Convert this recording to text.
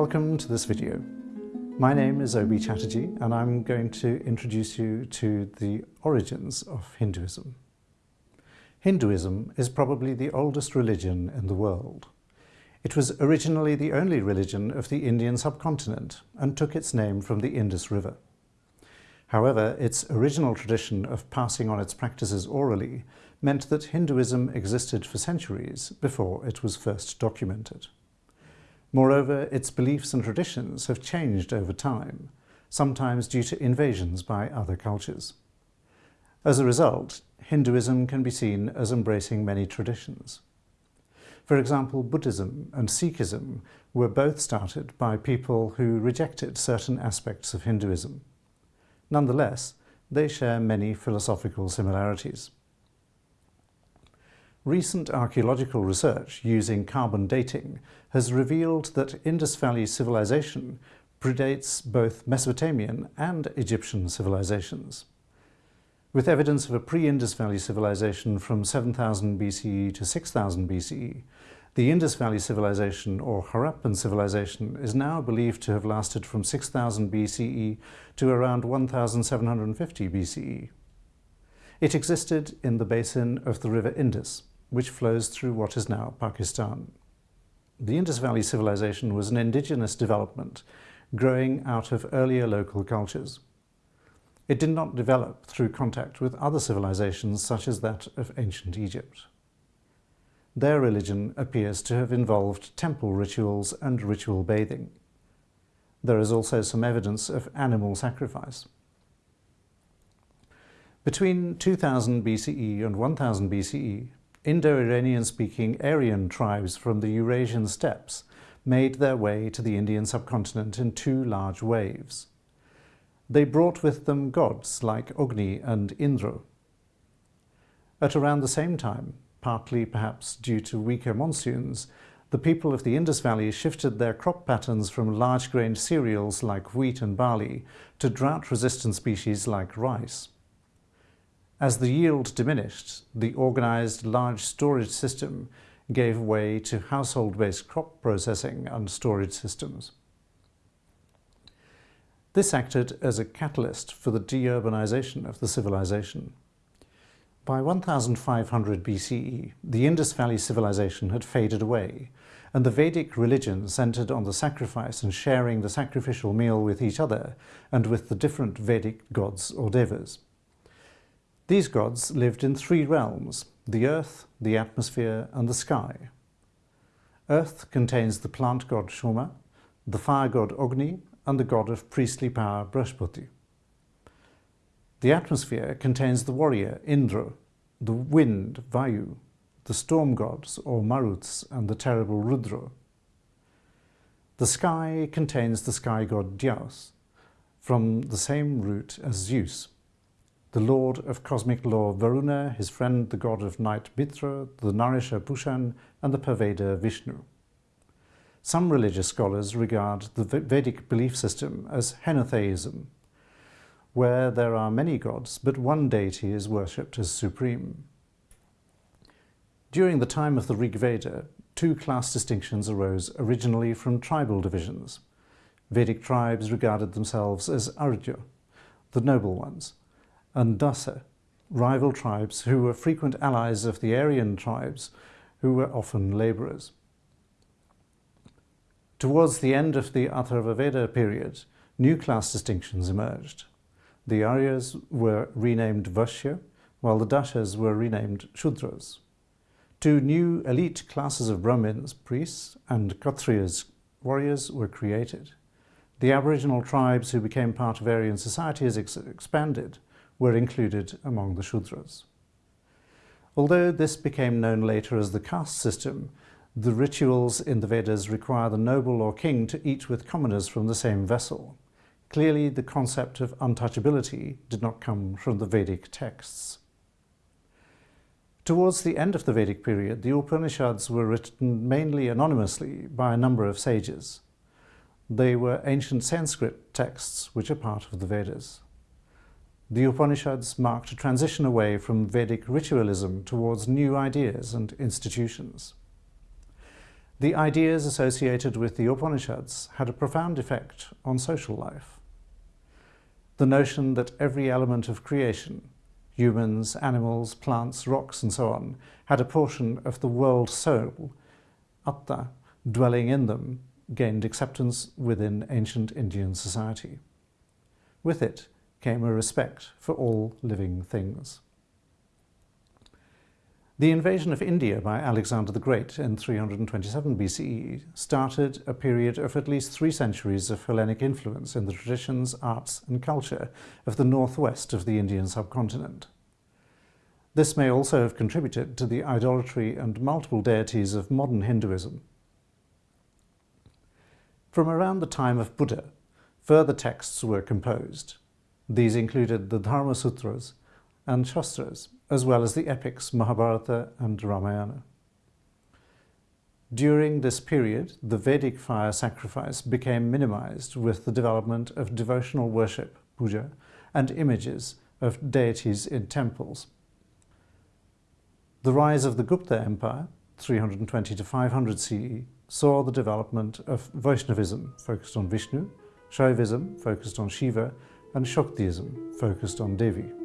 Welcome to this video. My name is Obi Chatterjee and I'm going to introduce you to the origins of Hinduism. Hinduism is probably the oldest religion in the world. It was originally the only religion of the Indian subcontinent and took its name from the Indus River. However, its original tradition of passing on its practices orally meant that Hinduism existed for centuries before it was first documented. Moreover, its beliefs and traditions have changed over time, sometimes due to invasions by other cultures. As a result, Hinduism can be seen as embracing many traditions. For example, Buddhism and Sikhism were both started by people who rejected certain aspects of Hinduism. Nonetheless, they share many philosophical similarities. Recent archaeological research using carbon dating has revealed that Indus Valley civilization predates both Mesopotamian and Egyptian civilizations. With evidence of a pre-Indus Valley civilization from 7000 BCE to 6000 BCE, the Indus Valley civilization or Harappan civilization is now believed to have lasted from 6000 BCE to around 1750 BCE. It existed in the basin of the river Indus, which flows through what is now Pakistan. The Indus Valley civilization was an indigenous development growing out of earlier local cultures. It did not develop through contact with other civilizations such as that of ancient Egypt. Their religion appears to have involved temple rituals and ritual bathing. There is also some evidence of animal sacrifice. Between 2000 BCE and 1000 BCE, Indo-Iranian-speaking Aryan tribes from the Eurasian steppes made their way to the Indian subcontinent in two large waves. They brought with them gods like Agni and Indra. At around the same time, partly perhaps due to weaker monsoons, the people of the Indus Valley shifted their crop patterns from large-grained cereals like wheat and barley to drought-resistant species like rice. As the yield diminished, the organized large storage system gave way to household-based crop processing and storage systems. This acted as a catalyst for the deurbanization of the civilization. By 1500 BCE, the Indus Valley civilization had faded away, and the Vedic religion centered on the sacrifice and sharing the sacrificial meal with each other and with the different Vedic gods or devas. These gods lived in three realms, the earth, the atmosphere and the sky. Earth contains the plant god Soma, the fire god Agni and the god of priestly power Brihaspati. The atmosphere contains the warrior Indra, the wind Vayu, the storm gods or Maruts and the terrible Rudra. The sky contains the sky god Dyaus, from the same root as Zeus, the lord of cosmic law Varuna, his friend the god of night Mitra, the nourisher Pushan, and the pervader Vishnu. Some religious scholars regard the Vedic belief system as henotheism, where there are many gods, but one deity is worshipped as supreme. During the time of the Rig Veda, two class distinctions arose originally from tribal divisions. Vedic tribes regarded themselves as Arya, the noble ones, and Dasa, rival tribes who were frequent allies of the Aryan tribes, who were often labourers. Towards the end of the Atharvaveda period, new class distinctions emerged. The Aryas were renamed Vaishya, while the Dashas were renamed Shudras. Two new elite classes of Brahmins, priests, and Kshatriyas, warriors, were created. The Aboriginal tribes who became part of Aryan society ex expanded, were included among the Shudras. Although this became known later as the caste system, the rituals in the Vedas require the noble or king to eat with commoners from the same vessel. Clearly, the concept of untouchability did not come from the Vedic texts. Towards the end of the Vedic period, the Upanishads were written mainly anonymously by a number of sages. They were ancient Sanskrit texts which are part of the Vedas. The Upanishads marked a transition away from Vedic ritualism towards new ideas and institutions. the ideas associated with the Upanishads had a profound effect on social life. The notion that every element of creation, humans, animals, plants, rocks and so on, had a portion of the world soul, atta, dwelling in them, gained acceptance within ancient Indian society. With it came a respect for all living things. The invasion of India by Alexander the Great in 327 BCE started a period of at least three centuries of Hellenic influence in the traditions, arts and culture of the northwest of the Indian subcontinent. This may also have contributed to the idolatry and multiple deities of modern Hinduism. From around the time of Buddha, further texts were composed. These included the Dharma Sutras and Shastras, as well as the epics Mahabharata and Ramayana. During this period, the Vedic fire sacrifice became minimized with the development of devotional worship, puja, and images of deities in temples. The rise of the Gupta Empire, 320 to 500 CE, saw the development of Vaishnavism, focused on Vishnu, Shaivism, focused on Shiva, and Shaktism, focused on Devi.